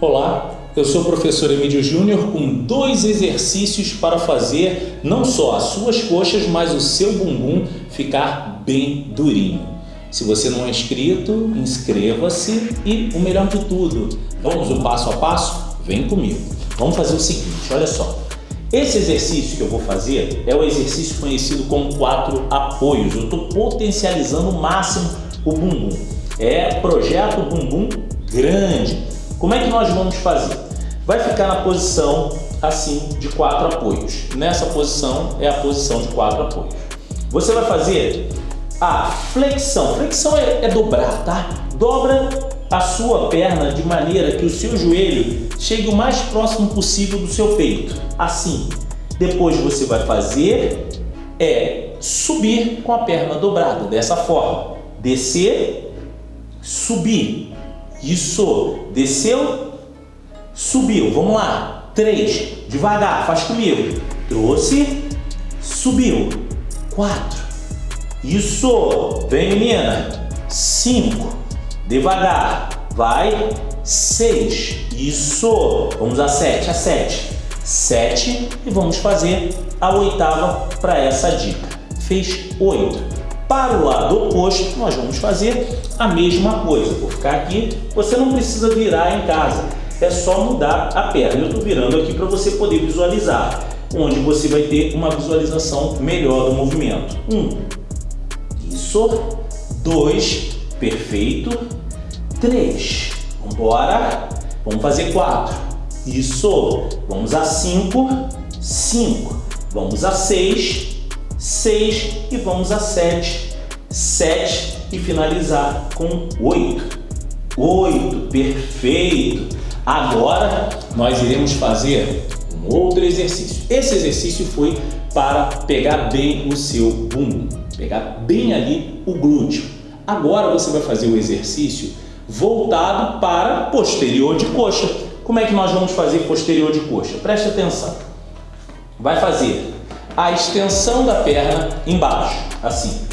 Olá, eu sou o professor Emílio Júnior com dois exercícios para fazer não só as suas coxas, mas o seu bumbum ficar bem durinho. Se você não é inscrito, inscreva-se e o melhor de tudo, vamos o passo a passo? Vem comigo. Vamos fazer o seguinte, olha só. Esse exercício que eu vou fazer é o exercício conhecido como quatro apoios. Eu estou potencializando o máximo o bumbum. É projeto bumbum grande. Como é que nós vamos fazer? Vai ficar na posição assim de quatro apoios. Nessa posição é a posição de quatro apoios. Você vai fazer a flexão. Flexão é, é dobrar, tá? Dobra a sua perna de maneira que o seu joelho chegue o mais próximo possível do seu peito. Assim. Depois você vai fazer é subir com a perna dobrada, dessa forma. Descer, subir. Isso. Desceu, subiu. Vamos lá. Três. Devagar, faz comigo. Trouxe, subiu. Quatro. Isso. Vem, menina. Cinco. Devagar. Vai. Seis. Isso. Vamos a sete. A sete. Sete. E vamos fazer a oitava para essa dica. Fez oito. Para o lado oposto, nós vamos fazer a mesma coisa. Vou ficar aqui, você não precisa virar em casa, é só mudar a perna. Eu estou virando aqui para você poder visualizar, onde você vai ter uma visualização melhor do movimento. Um, isso, dois, perfeito, três, vamos embora, vamos fazer quatro, isso, vamos a cinco, cinco, vamos a seis, 6 e vamos a 7. 7 e finalizar com 8. 8, perfeito! Agora nós iremos fazer um outro exercício. Esse exercício foi para pegar bem o seu bumbum, pegar bem ali o glúteo. Agora você vai fazer o exercício voltado para posterior de coxa. Como é que nós vamos fazer posterior de coxa? Preste atenção. Vai fazer a extensão da perna embaixo, assim.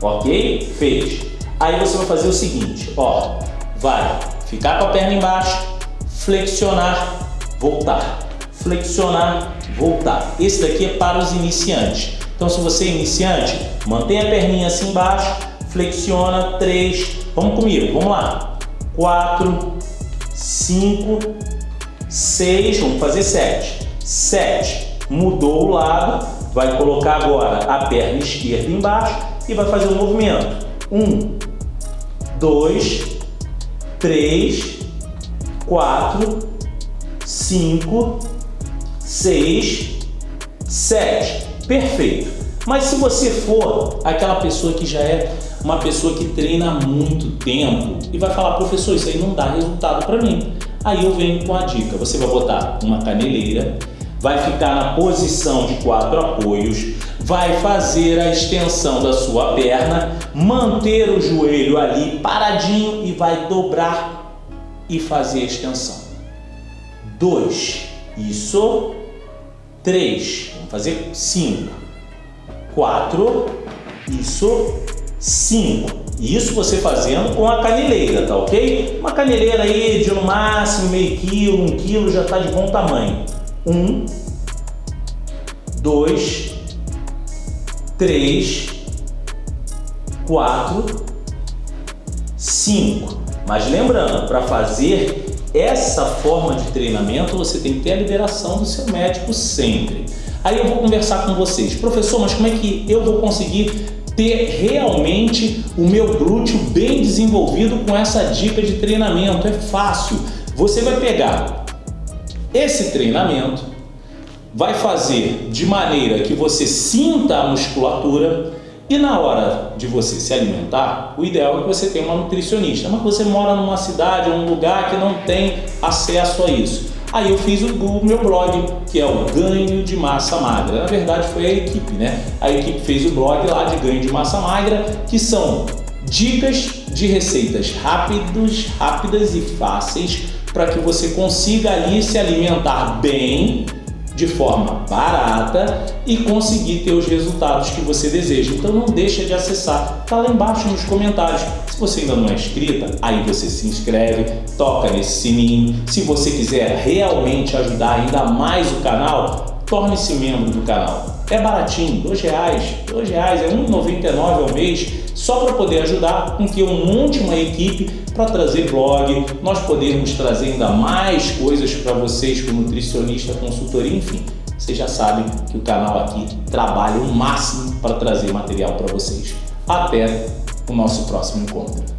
Ok? Fez. Aí você vai fazer o seguinte, ó. Vai ficar com a perna embaixo, flexionar, voltar. Flexionar, voltar. Esse daqui é para os iniciantes. Então, se você é iniciante, mantém a perninha assim embaixo, flexiona, três. Vamos comigo, vamos lá. Quatro, cinco, seis, vamos fazer sete. Sete, mudou o lado, vai colocar agora a perna esquerda embaixo e vai fazer o um movimento. Um, dois, três, quatro, cinco, seis, sete. Perfeito. Mas se você for aquela pessoa que já é uma pessoa que treina há muito tempo e vai falar, professor, isso aí não dá resultado para mim. Aí eu venho com a dica. Você vai botar uma caneleira vai ficar na posição de quatro apoios, vai fazer a extensão da sua perna, manter o joelho ali paradinho e vai dobrar e fazer a extensão. Dois, isso. Três, vamos fazer cinco. Quatro, isso. Cinco. Isso você fazendo com a caneleira, tá ok? Uma caneleira aí de no máximo meio quilo, um quilo já está de bom tamanho. Um, dois, três, quatro, cinco. Mas lembrando, para fazer essa forma de treinamento, você tem que ter a liberação do seu médico sempre. Aí eu vou conversar com vocês. Professor, mas como é que eu vou conseguir ter realmente o meu glúteo bem desenvolvido com essa dica de treinamento? É fácil. Você vai pegar esse treinamento vai fazer de maneira que você sinta a musculatura e na hora de você se alimentar, o ideal é que você tenha uma nutricionista, mas você mora numa cidade ou um lugar que não tem acesso a isso. Aí eu fiz o, meu blog, que é o Ganho de Massa Magra. Na verdade foi a equipe, né? A equipe fez o blog lá de Ganho de Massa Magra, que são dicas de receitas rápidos, rápidas e fáceis para que você consiga ali se alimentar bem, de forma barata e conseguir ter os resultados que você deseja. Então não deixa de acessar, tá lá embaixo nos comentários. Se você ainda não é inscrita, aí você se inscreve, toca nesse sininho. Se você quiser realmente ajudar ainda mais o canal, torne-se membro do canal. É baratinho, dois reais, dois reais, é R$1,99 ao mês, só para poder ajudar com que eu monte uma equipe para trazer blog, nós podermos trazer ainda mais coisas para vocês como nutricionista, consultoria, enfim. Vocês já sabem que o canal aqui trabalha o máximo para trazer material para vocês. Até o nosso próximo encontro.